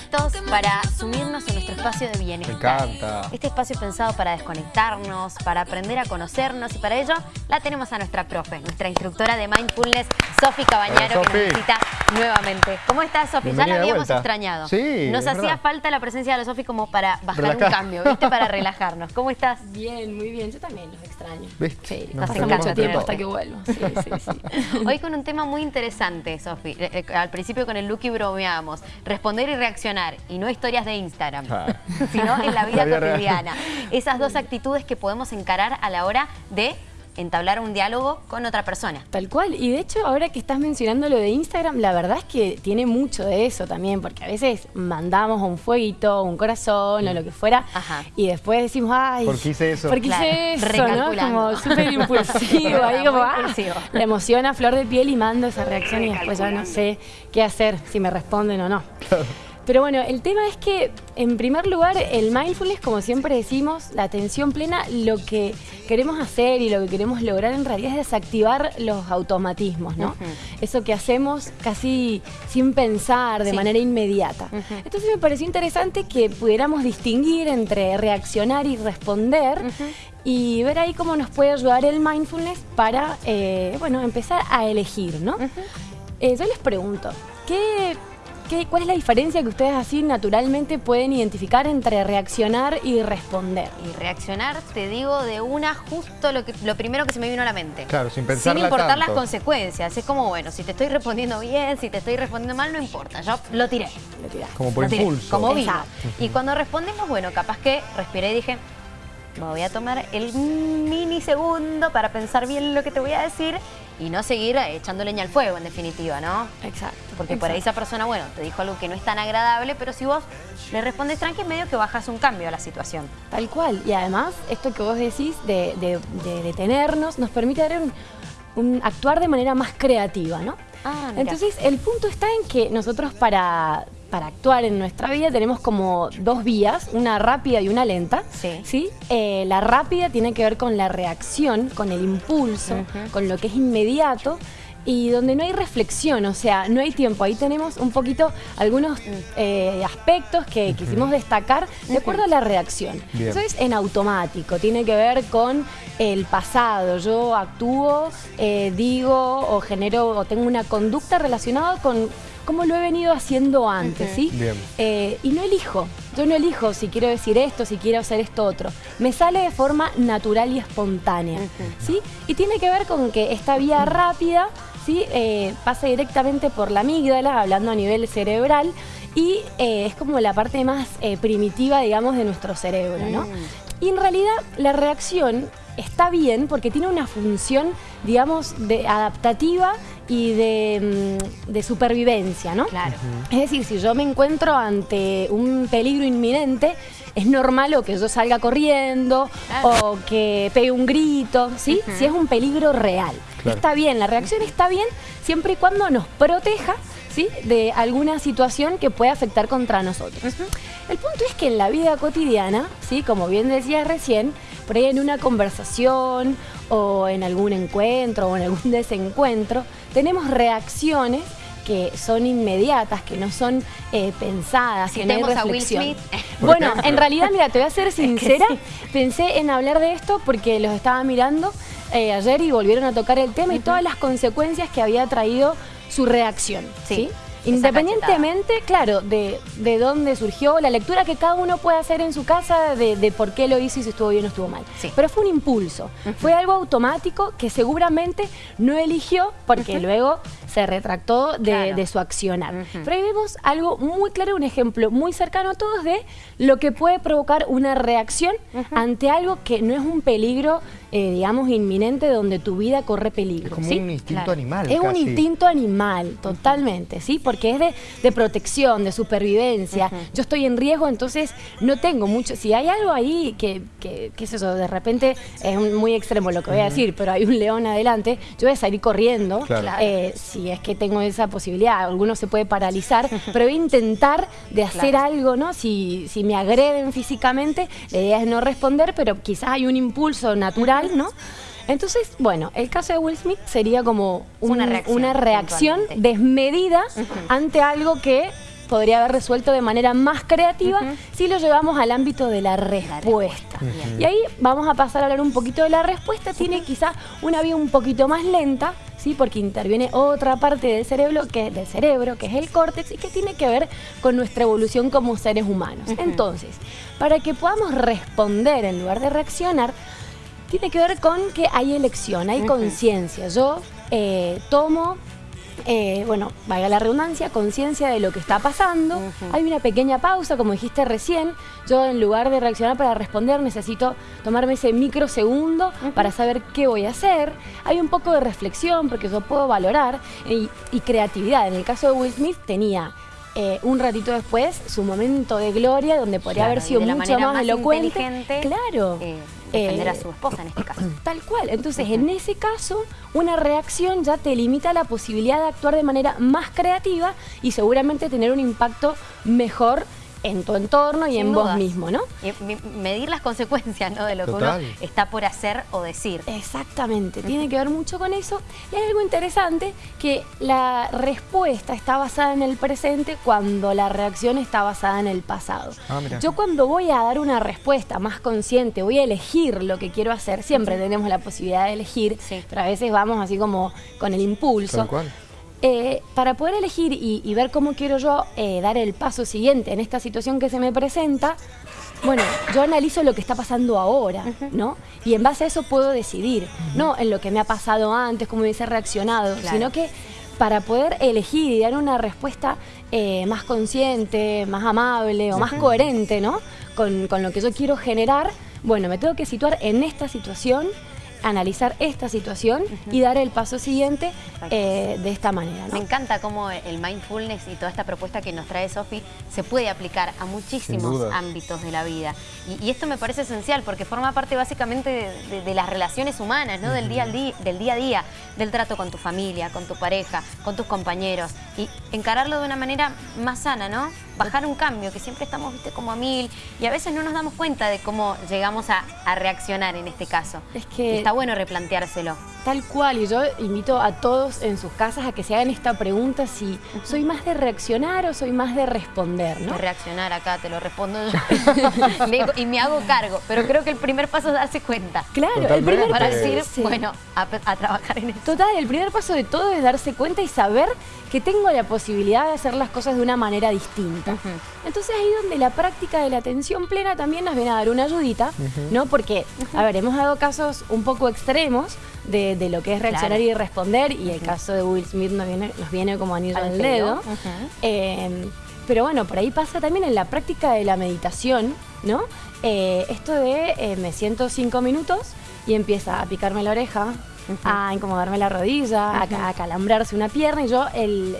listos para sumirnos en nuestro espacio de bienestar. Me encanta. Este espacio pensado para desconectarnos, para aprender a conocernos y para ello la tenemos a nuestra profe, nuestra instructora de Mindfulness, Sofi Cabañaro, Hola, que nos visita nuevamente. ¿Cómo estás, Sofi? Ya la habíamos vuelta. extrañado. Sí, Nos hacía verdad. falta la presencia de la Sofi como para bajar un cambio, ¿viste? Para relajarnos. ¿Cómo estás? Bien, muy bien. Yo también los extraño. ¿Viste? Sí, Nos mucho tiempo hasta que vuelvo. Sí, sí, sí. Hoy con un tema muy interesante, Sofi. Eh, eh, Al principio con el Lucky bromeábamos. Responder y reaccionar. Y no historias de Instagram, Claro. sino en la vida La vida real. cotidiana. Esas dos actitudes que podemos encarar a la hora de entablar un diálogo con otra persona. Tal cual. Y de hecho, ahora que estás mencionando lo de Instagram, la verdad es que tiene mucho de eso también, porque a veces mandamos un fueguito, un corazón o lo que fuera, Ajá. y después decimos, ay, ¿Por qué hice eso? ¿Por qué Claro, hice eso? ¿no? Como súper impulsivo, ahí como, ah, impulsivo. la emoción a flor de piel y mando esa reacción y después ya no sé qué hacer, si me responden o no. Pero bueno, el tema es que, en primer lugar, el mindfulness, como siempre decimos, la atención plena, lo que queremos hacer y lo que queremos lograr en realidad es desactivar los automatismos, ¿no? Eso que hacemos casi sin pensar, de Sí. manera inmediata. Entonces me pareció interesante que pudiéramos distinguir entre reaccionar y responder y ver ahí cómo nos puede ayudar el mindfulness para, eh, bueno, empezar a elegir, ¿no? Eh, yo les pregunto, ¿qué, qué, ¿cuál es la diferencia que ustedes así naturalmente pueden identificar entre reaccionar y responder? Y reaccionar, te digo de una, justo lo, que, lo primero que se me vino a la mente. Claro, sin Sin pensarla importar las consecuencias. Es como, bueno, si te estoy respondiendo bien, si te estoy respondiendo mal, no importa. Yo lo tiré. Lo tirás. Como por Lo tiré, impulso. Como vino. Y cuando respondimos, bueno, capaz que respiré y dije, me voy a tomar el minisegundo para pensar bien lo que te voy a decir y no seguir echando leña al fuego, en definitiva, ¿no? Exacto. Porque por ahí esa persona, bueno, te dijo algo que no es tan agradable, pero si vos le respondes tranqui, medio que bajas un cambio a la situación. Tal cual. Y además, esto que vos decís de, de- de detenernos nos permite dar un, un- actuar de manera más creativa, ¿no? Ah. Entonces, el punto está en que nosotros para, para actuar en nuestra vida tenemos como dos vías, una rápida y una lenta. Sí. Eh, la rápida tiene que ver con la reacción, con el impulso, con lo que es inmediato. Y donde no hay reflexión, o sea, no hay tiempo. Ahí tenemos un poquito algunos eh, aspectos que quisimos destacar de acuerdo a la reacción. Bien. Eso es en automático, tiene que ver con el pasado. Yo actúo, eh, digo o genero o tengo una conducta relacionada con cómo lo he venido haciendo antes, ¿sí? Bien. Eh, y no elijo. Yo no elijo si quiero decir esto, si quiero hacer esto otro. Me sale de forma natural y espontánea, ¿sí? Y tiene que ver con que esta vía rápida, ¿sí? Eh, pasa directamente por la amígdala, hablando a nivel cerebral, y eh, es como la parte más eh, primitiva, digamos, de nuestro cerebro, ¿no? Y en realidad la reacción está bien porque tiene una función, digamos, de adaptativa y de, mm, de supervivencia, ¿no? Claro. Es decir, si yo me encuentro ante un peligro inminente, es normal o que yo salga corriendo Claro. o que pegue un grito, ¿sí? Si es un peligro real. Claro. Está bien, la reacción está bien siempre y cuando nos proteja, ¿sí? De alguna situación que pueda afectar contra nosotros. El punto es que en la vida cotidiana, ¿sí? Como bien decías recién, por ahí en una conversación o en algún encuentro o en algún desencuentro, tenemos reacciones que son inmediatas, que no son eh, pensadas, que no hay Citemos a Will reflexión. Smith. Bueno, ejemplo. en realidad, mira, te voy a ser sincera, pensé en hablar de esto porque los estaba mirando eh, ayer y volvieron a tocar el tema y todas las consecuencias que había traído su reacción. Sí, Independientemente, claro, de, de dónde surgió, la lectura que cada uno puede hacer en su casa de, de por qué lo hizo y si estuvo bien o estuvo mal. Sí. Pero fue un impulso, fue algo automático que seguramente no eligió porque luego se retractó de, Claro. de su accionar. Pero ahí vemos algo muy claro, un ejemplo muy cercano a todos de lo que puede provocar una reacción ante algo que no es un peligro, eh, digamos, inminente donde tu vida corre peligro. Es como ¿sí? un instinto Claro. animal. Es un instinto animal, totalmente, ¿sí? Porque es de, de protección, de supervivencia. Yo estoy en riesgo, entonces no tengo mucho. Si hay algo ahí que, que qué sé yo, de repente es un- muy extremo lo que voy a decir, pero hay un león adelante, yo voy a salir corriendo. Claro. eh, si es que tengo esa posibilidad, alguno se puede paralizar, pero voy a intentar de hacer Claro. algo, ¿no? Si, si me agreden físicamente, la idea es no responder, pero quizás hay un impulso natural, ¿no? Entonces, bueno, el caso de Will Smith sería como un- Una reacción, una reacción desmedida ante algo que podría haber resuelto de manera más creativa si lo llevamos al ámbito de la respuesta. Y ahí vamos a pasar a hablar un poquito de la respuesta. Tiene quizá una vía un poquito más lenta, ¿sí? porque interviene otra parte del cerebro, que, del cerebro, que es el córtex, y que tiene que ver con nuestra evolución como seres humanos. Entonces, para que podamos responder en lugar de reaccionar, tiene que ver con que hay elección, hay conciencia. Yo eh, tomo eh, bueno, valga la redundancia, conciencia de lo que está pasando. Hay una pequeña pausa, como dijiste recién. Yo en lugar de reaccionar para responder necesito tomarme ese microsegundo para saber qué voy a hacer. Hay un poco de reflexión porque yo puedo valorar y, creatividad. En el caso de Will Smith tenía eh, un ratito después su momento de gloria donde podría haber sido mucho más, elocuente. Claro. Eh, defender a su esposa en este caso. Tal cual. Entonces, en ese caso, una reacción ya te limita la posibilidad de actuar de manera más creativa y seguramente tener un impacto mejor en tu entorno y en vos mismo, ¿no? Y medir las consecuencias, ¿no? De lo que uno está por hacer o decir. Exactamente, tiene que ver mucho con eso. Y hay algo interesante, que la respuesta está basada en el presente cuando la reacción está basada en el pasado. Ah, Yo cuando voy a dar una respuesta más consciente, voy a elegir lo que quiero hacer, siempre tenemos la posibilidad de elegir, pero a veces vamos así como con el impulso. Eh, para poder elegir y, ver cómo quiero yo eh, dar el paso siguiente en esta situación que se me presenta, bueno, yo analizo lo que está pasando ahora, ¿no? Y en base a eso puedo decidir, no en lo que me ha pasado antes, cómo hubiese reaccionado, sino que para poder elegir y dar una respuesta eh, más consciente, más amable o más coherente, ¿no? Con, con lo que yo quiero generar, bueno, me tengo que situar en esta situación analizar esta situación y dar el paso siguiente eh, de esta manera. Me encanta cómo el mindfulness y toda esta propuesta que nos trae Sofi se puede aplicar a muchísimos ámbitos de la vida. Y, esto me parece esencial porque forma parte básicamente de, las relaciones humanas, ¿no? del, día al día, del día a día, del trato con tu familia, con tu pareja, con tus compañeros. Y encararlo de una manera más sana, ¿no? Bajar un cambio, que siempre estamos, viste, como a mil y a veces no nos damos cuenta de cómo llegamos a, reaccionar en este caso. Es que bueno replanteárselo. Tal cual, y yo invito a todos en sus casas a que se hagan esta pregunta si soy más de reaccionar o soy más de responder, ¿no? De reaccionar acá, te lo respondo yo. y me hago cargo, pero creo que el primer paso es darse cuenta. Claro, el primer para decir, bueno, a, trabajar en esto. Total, el primer paso de todo es darse cuenta y saber que tengo la posibilidad de hacer las cosas de una manera distinta. Entonces ahí donde la práctica de la atención plena también nos viene a dar una ayudita, ¿no? Porque, a ver, hemos dado casos un poco extremos de, lo que es reaccionar y responder, y el caso de Will Smith nos viene, nos viene como anillo al dedo. Em, pero bueno, por ahí pasa también en la práctica de la meditación, ¿no? Eh, esto de eh, me siento cinco minutos y empieza a picarme la oreja, a incomodarme la rodilla, a, calambrarse una pierna y yo el,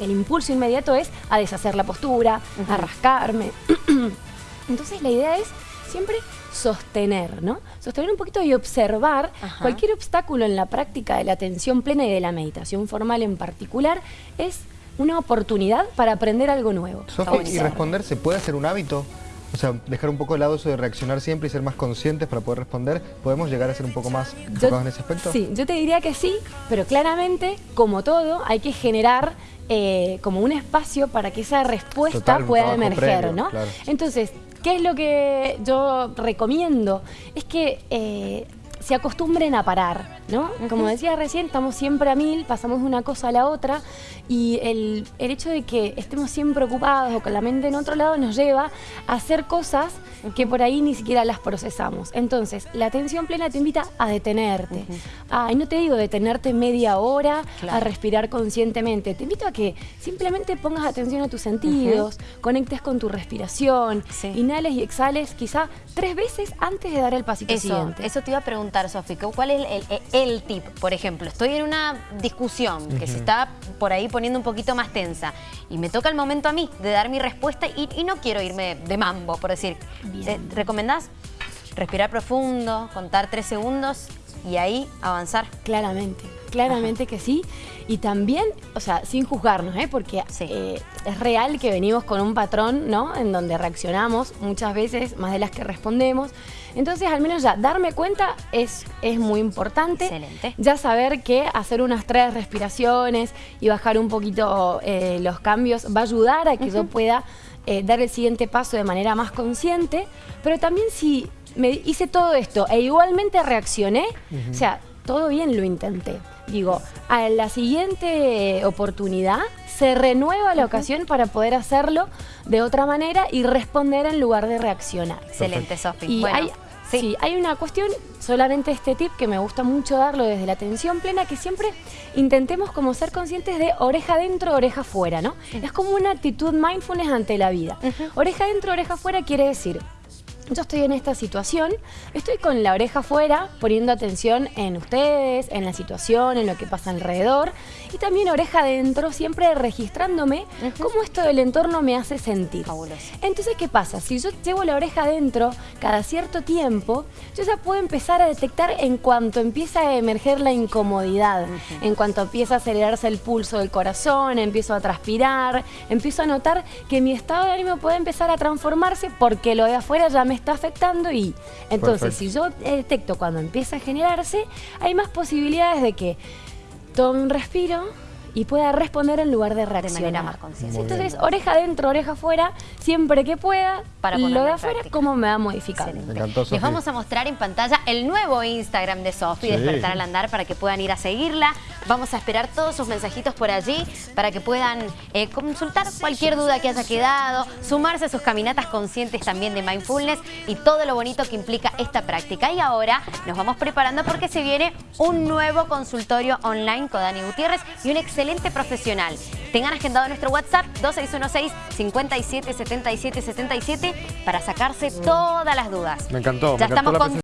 el, impulso inmediato es a deshacer la postura, a rascarme. Entonces la idea es siempre sostener, ¿no? Sostener un poquito y observar cualquier obstáculo en la práctica de la atención plena y de la meditación formal en particular es una oportunidad para aprender algo nuevo. ¿y responder se puede hacer un hábito? O sea, dejar un poco el lado eso de reaccionar siempre y ser más conscientes para poder responder. ¿Podemos llegar a ser un poco más enfocados en ese aspecto? Sí, yo te diría que sí, pero claramente, como todo, hay que generar eh, como un espacio para que esa respuesta pueda emerger, ¿no? Entonces, ¿Qué es lo que yo recomiendo? Es que eh, se acostumbren a parar, ¿no? Como decía recién, estamos siempre a mil, pasamos de una cosa a la otra y el, el, hecho de que estemos siempre ocupados o con la mente en otro lado nos lleva a hacer cosas que por ahí ni siquiera las procesamos. Entonces, la atención plena te invita a detenerte. y no te digo detenerte media hora a respirar conscientemente. Te invito a que simplemente pongas atención a tus sentidos, conectes con tu respiración, inhales y exhales quizá tres veces antes de dar el pasito siguiente. Eso te iba a preguntar, Sofi, ¿cuál es el, tip? Por ejemplo, estoy en una discusión que se está por ahí poniendo un poquito más tensa y me toca el momento a mí de dar mi respuesta y, y no quiero irme de mambo, por decir, ¿Te ¿Recomendás respirar profundo, contar tres segundos y ahí avanzar? Claramente. Claramente que sí. Y también, o sea, sin juzgarnos, ¿eh? porque eh, es real que venimos con un patrón, ¿no? En donde reaccionamos muchas veces, más de las que respondemos. Entonces, al menos ya, darme cuenta es, es muy importante. Excelente. Ya saber que hacer unas tres respiraciones y bajar un poquito eh, los cambios va a ayudar a que yo pueda eh, dar el siguiente paso de manera más consciente. Pero también si me hice todo esto e igualmente reaccioné, o sea, todo bien lo intenté. Digo, a la siguiente oportunidad se renueva la ocasión para poder hacerlo de otra manera y responder en lugar de reaccionar. Excelente, Sofi. Y hay, sí. hay una cuestión, solamente este tip que me gusta mucho darlo desde la atención plena, que siempre intentemos como ser conscientes de oreja dentro, oreja fuera, ¿no? Es como una actitud mindfulness ante la vida. Oreja dentro, oreja fuera quiere decir yo estoy en esta situación, estoy con la oreja afuera, poniendo atención en ustedes, en la situación, en lo que pasa alrededor, y también oreja adentro, siempre registrándome cómo esto del entorno me hace sentir. Entonces, ¿qué pasa? Si yo llevo la oreja adentro cada cierto tiempo, yo ya puedo empezar a detectar en cuanto empieza a emerger la incomodidad, en cuanto empieza a acelerarse el pulso del corazón, empiezo a transpirar, empiezo a notar que mi estado de ánimo puede empezar a transformarse porque lo de afuera ya me está afectando y entonces si yo detecto cuando empieza a generarse, hay más posibilidades de que tome un respiro, y pueda responder en lugar de reaccionar. De manera más consciente. Entonces, oreja adentro, oreja afuera, siempre que pueda, para lo de afuera, cómo me va a modificar. Les vamos a mostrar en pantalla el nuevo Instagram de Sofi, Despertar al Andar, para que puedan ir a seguirla. Vamos a esperar todos sus mensajitos por allí para que puedan eh, consultar cualquier duda que haya quedado, sumarse a sus caminatas conscientes también de mindfulness y todo lo bonito que implica esta práctica. Y ahora nos vamos preparando porque se viene un nuevo consultorio online con Dani Gutiérrez y un excelente excelente profesional. Tengan agendado nuestro WhatsApp 2616 57 77 77 para sacarse todas las dudas. Me encantó. Ya estamos con